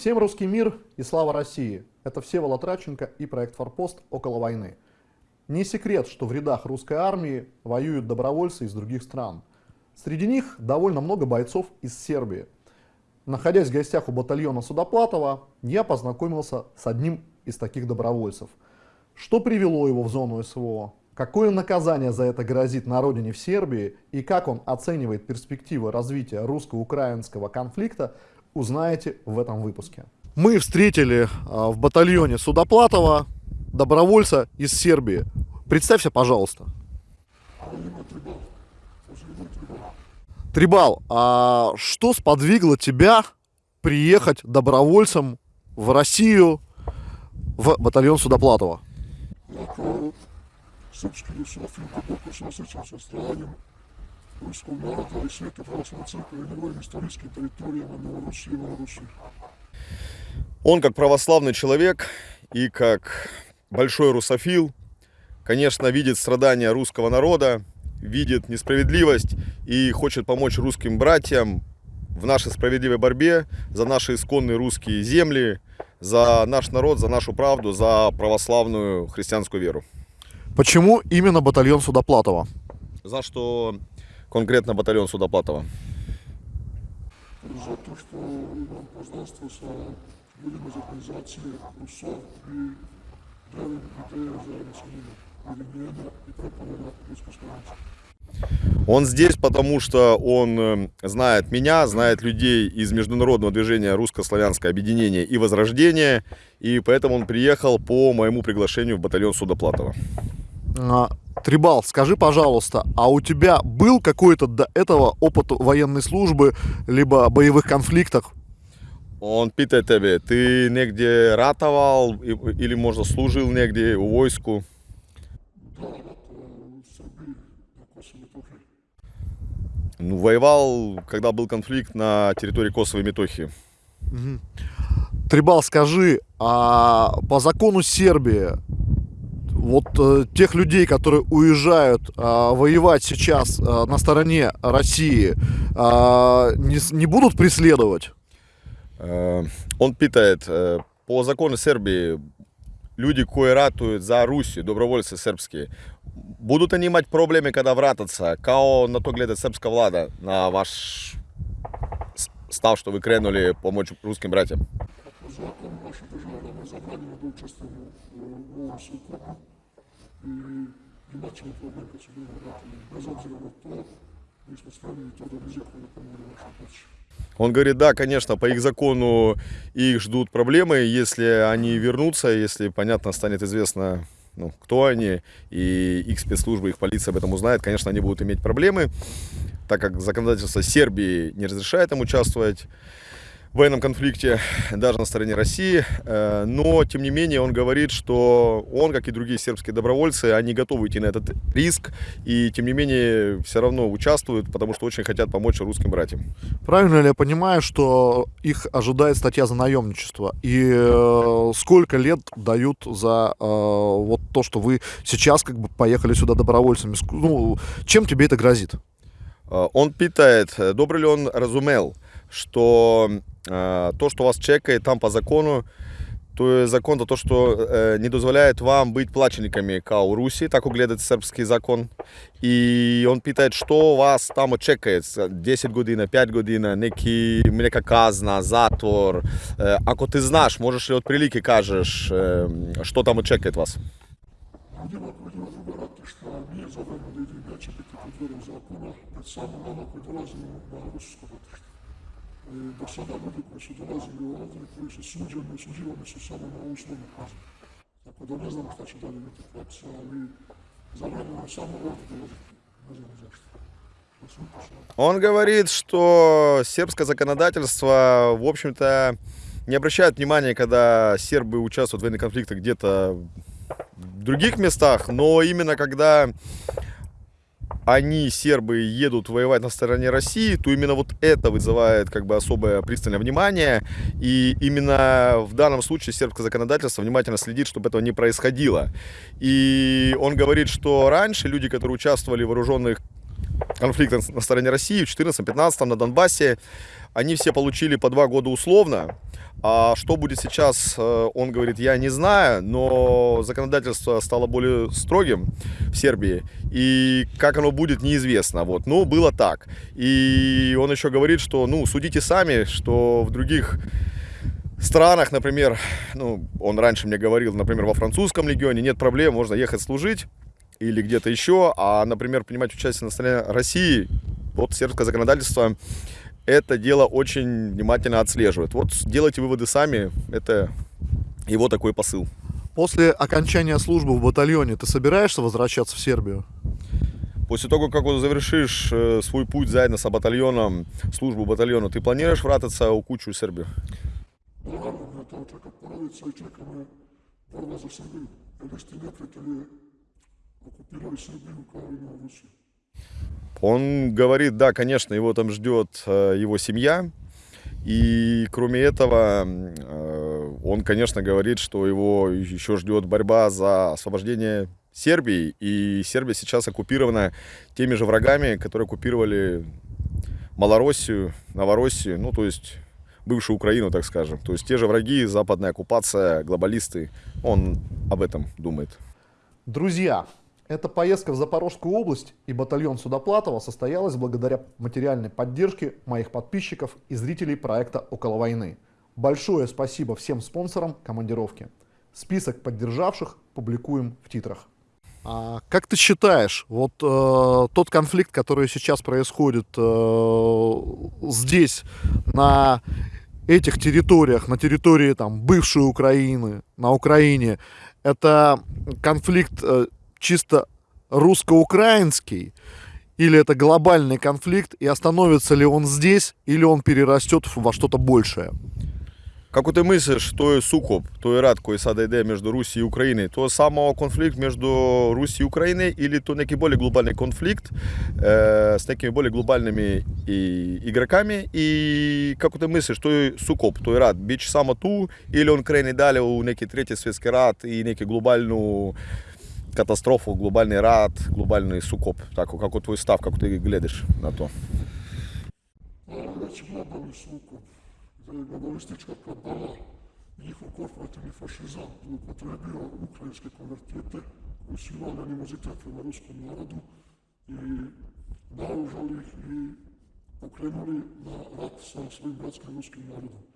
Всем русский мир и слава России! Это Всеволод Радченко и проект «Форпост. Около войны». Не секрет, что в рядах русской армии воюют добровольцы из других стран. Среди них довольно много бойцов из Сербии. Находясь в гостях у батальона Судоплатова, я познакомился с одним из таких добровольцев. Что привело его в зону СВО? Какое наказание за это грозит на родине в Сербии и как он оценивает перспективы развития русско-украинского конфликта, узнаете в этом выпуске. Мы встретили а, в батальоне Судоплатова добровольца из Сербии. Представься, пожалуйста. Трибал, а что сподвигло тебя приехать добровольцем в Россию в батальон Судоплатова? srpski rusofil, duboko se naroda i Svete pravoslavne crkve i njegovim istorijskim teritorijama Новороссии и Малороссии. Он как православный человек и как большой русофил, конечно, видит страдания русского народа, видит несправедливость и хочет помочь русским братьям в нашей справедливой борьбе за наши исконные русские земли, за наш народ, за нашу правду, за православную христианскую веру. Почему именно батальон Судоплатова? За что конкретно батальон Судоплатова? За то, что нам познанствовался людям из организации РУСО и правильно идея за население Перемена и проповеда русской Он здесь, потому что он э, знает меня, знает людей из международного движения русско-славянское объединение и возрождение, и поэтому он приехал по моему приглашению в батальон Судоплатова. Трибал, скажи, пожалуйста, а у тебя был какой-то до этого опыт военной службы, либо боевых конфликтах? Он питает тебе, ты негде ратовал или, может, служил негде у войску? Ну, воевал, когда был конфликт на территории Косово и Метохии. Угу. Трибал, скажи, а по закону Сербии вот э, тех людей, которые уезжают э, воевать сейчас э, на стороне России, э, не, не будут преследовать? Э, он питает, э, по закону Сербии, люди, которые ратуют за Руссию, добровольцы сербские, будут они иметь проблемы, когда вратятся? Као на то глядит сербская влада, на ваш став, что вы кренули помочь русским братьям? Закон ovom bili vratili. Bez obzira na to, mi smo spremni to da izjakujemo pomoći našoj pomoći. Он говорит, да, конечно, по их закону их ждут проблемы, если они вернутся, если, понятно, станет известно, ну, кто они, и их спецслужбы, их полиция об этом узнает, конечно, они будут иметь проблемы, так как законодательство Сербии не разрешает им участвовать военном конфликте даже на стороне России. Э, но, тем не менее, он говорит, что он, как и другие сербские добровольцы, они готовы идти на этот риск. И, тем не менее, все равно участвуют, потому что очень хотят помочь русским братьям. Правильно ли я понимаю, что их ожидает статья за наемничество? И э, сколько лет дают за э, вот то, что вы сейчас как бы поехали сюда добровольцами? Ну, чем тебе это грозит? Он питает, добрый ли он разумел, что э, то, что вас чекает там по закону, то есть закон то, то что э, не дозволяет вам быть плачениками как у Руси, так угледает сербский закон. И он питает, что вас там чекает, 10 година, 5 година, неки, нека казна, затвор. Э, ако ты знаешь, можешь ли от прилики кажешь, э, что там чекает вас? Людина проводила вибирати, що не забрано до ідеї, чи піти під дверем закону, під самим рано підразили на російську koji su suđeni, osuđivani su samo na uslovnu kaznu. Tako da ne znamo šta će dalje biti praksa, ali zabranjeno je samo ovdje dolaziti. Не знаю zašto. Он говорит, что сербское законодательство, в общем-то, не обращает внимания, когда сербы участвуют в военных конфликтах где-то в других местах, но именно когда они, сербы, едут воевать на стороне России, то именно вот это вызывает как бы особое пристальное внимание. И именно в данном случае сербское законодательство внимательно следит, чтобы этого не происходило. И он говорит, что раньше люди, которые участвовали в вооруженных конфликтах на стороне России в 14-15 на Донбассе, они все получили по два года условно, А что будет сейчас, э, он говорит, я не знаю, но законодательство стало более строгим в Сербии, и как оно будет, неизвестно. Вот. Ну, было так. И он еще говорит, что, ну, судите сами, что в других странах, например, ну, он раньше мне говорил, например, во французском легионе нет проблем, можно ехать служить или где-то еще, а, например, принимать участие на стороне России, вот сербское законодательство это дело очень внимательно отслеживает. Вот делайте выводы сами, это его такой посыл. После окончания службы в батальоне ты собираешься возвращаться в Сербию? После того, как вот завершишь э, свой путь заедно с батальоном, службу батальона, ты планируешь вратиться у кучу Сербию? Srbiju. Он говорит, да, конечно, его там ждет э, его семья. И кроме этого, э, он, конечно, говорит, что его еще ждет борьба за освобождение Сербии. И Сербия сейчас оккупирована теми же врагами, которые оккупировали Малороссию, Новороссию, ну, то есть бывшую Украину, так скажем. То есть те же враги, западная оккупация, глобалисты. Он об этом думает. Друзья, эта поездка в Запорожскую область и батальон Судоплатова состоялась благодаря материальной поддержке моих подписчиков и зрителей проекта «Около войны». Большое спасибо всем спонсорам командировки. Список поддержавших публикуем в титрах. А как ты считаешь, вот э, тот конфликт, который сейчас происходит э, здесь, на этих территориях, на территории там бывшей Украины, на Украине, это конфликт э, чисто русско-украинский, или это глобальный конфликт, и остановится ли он здесь, или он перерастет во что-то большее? Како ти мислиш, той сукоп, той рад koji sada ide među Rusiji i Ukrajini, to je samo konflikt među Rusiji i Ukrajini ili to neki bolje globalni konflikt e, s nekimi bolje globalnimi i, igrakami i kako ti misliš, to je sukop, to je rad, bit će samo tu ili on kreni dalje u neki treći svjetski sukop, tako kako tvoj stav, kako ti gledaš na to? Već globalni sukob, da je globalistička kabala i njihov korporativni fašizam zloupotrebio ukrajinske konvertite koji su imali animozitet prema ruskom narodu i naoružali ih i pokrenuli na rat sa svojim bratskim ruskim narodom.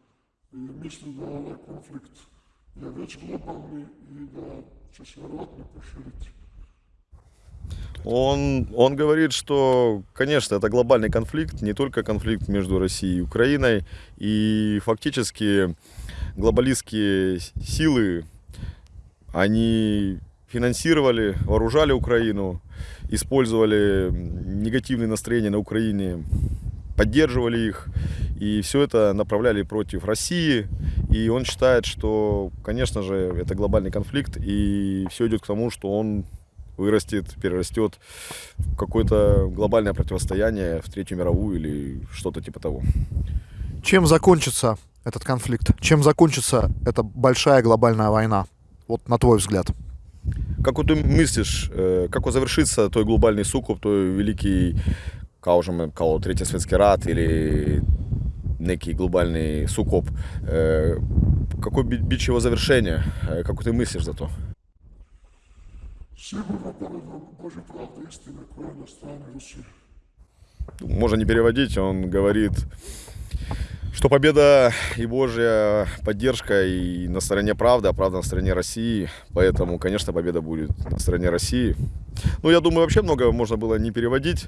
Он, он говорит, что, конечно, это глобальный конфликт, не только конфликт между Россией и Украиной, и фактически глобалистские силы, они финансировали, вооружали Украину, использовали негативные настроения на Украине, поддерживали их, и все это направляли против России. И он считает, что, конечно же, это глобальный конфликт, и все идет к тому, что он вырастет, перерастет в какое-то глобальное противостояние в Третью мировую или что-то типа того. Чем закончится этот конфликт? Чем закончится эта большая глобальная война? Вот на твой взгляд. Как ты мыслишь, э, как завершится той глобальный сукуп, той великий, кажем, kao Третий Светский рад или некий глобальный сукоп? Э, какой бич его завершения? Э, как ты мыслишь за то? Можно не переводить, он говорит, что победа и Божья поддержка и на стороне правды, а правда на стороне России. Поэтому, конечно, победа будет на стороне России. Ну, я думаю, вообще много можно было не переводить,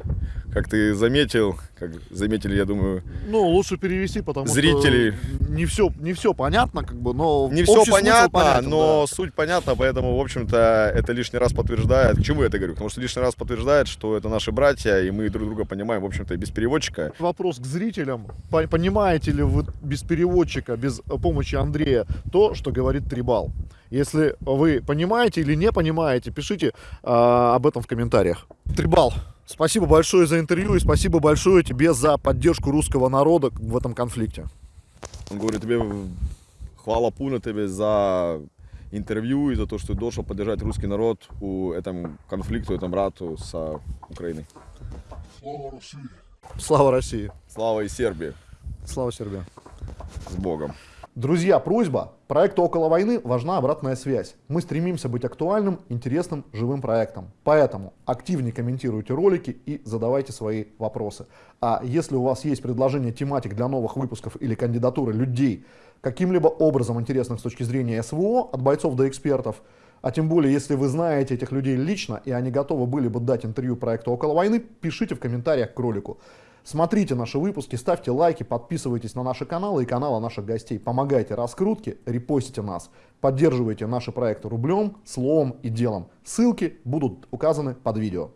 как ты заметил, как заметили, я думаю, Ну, лучше перевести, потому Зрители. что не все, не все понятно, как бы, но не все понятно, понятен, но да. суть понятна, поэтому, в общем-то, это лишний раз подтверждает. К чему я это говорю? Потому что лишний раз подтверждает, что это наши братья, и мы друг друга понимаем, в общем-то, и без переводчика. Вопрос к зрителям. По- Понимаете ли вы без переводчика, без помощи Андрея, то, что говорит Трибал? Если вы понимаете или не понимаете, пишите а, об этом в комментариях. Трибал, спасибо большое за интервью и спасибо большое тебе за поддержку русского народа в этом конфликте. Он говорит, тебе хвала пуна тебе за интервью и за то, что ты должен поддержать русский народ у этом конфликту, этом рату с Украиной. Slava Rusiji! Слава России! Слава и Сербии. Слава Сербии! С Богом. Друзья, просьба. Проекту «Около войны» важна обратная связь. Мы стремимся быть актуальным, интересным, живым проектом. Поэтому активнее комментируйте ролики и задавайте свои вопросы. А если у вас есть предложение тематик для новых выпусков или кандидатуры людей, каким-либо образом интересных с точки зрения СВО, от бойцов до экспертов, а тем более, если вы знаете этих людей лично, и они готовы были бы дать интервью проекту «Около войны», пишите в комментариях к ролику. Смотрите наши выпуски, ставьте лайки, подписывайтесь на наши каналы и каналы наших гостей. Помогайте раскрутке, репостите нас. Поддерживайте наши проекты рублем, словом и делом. Ссылки будут указаны под видео.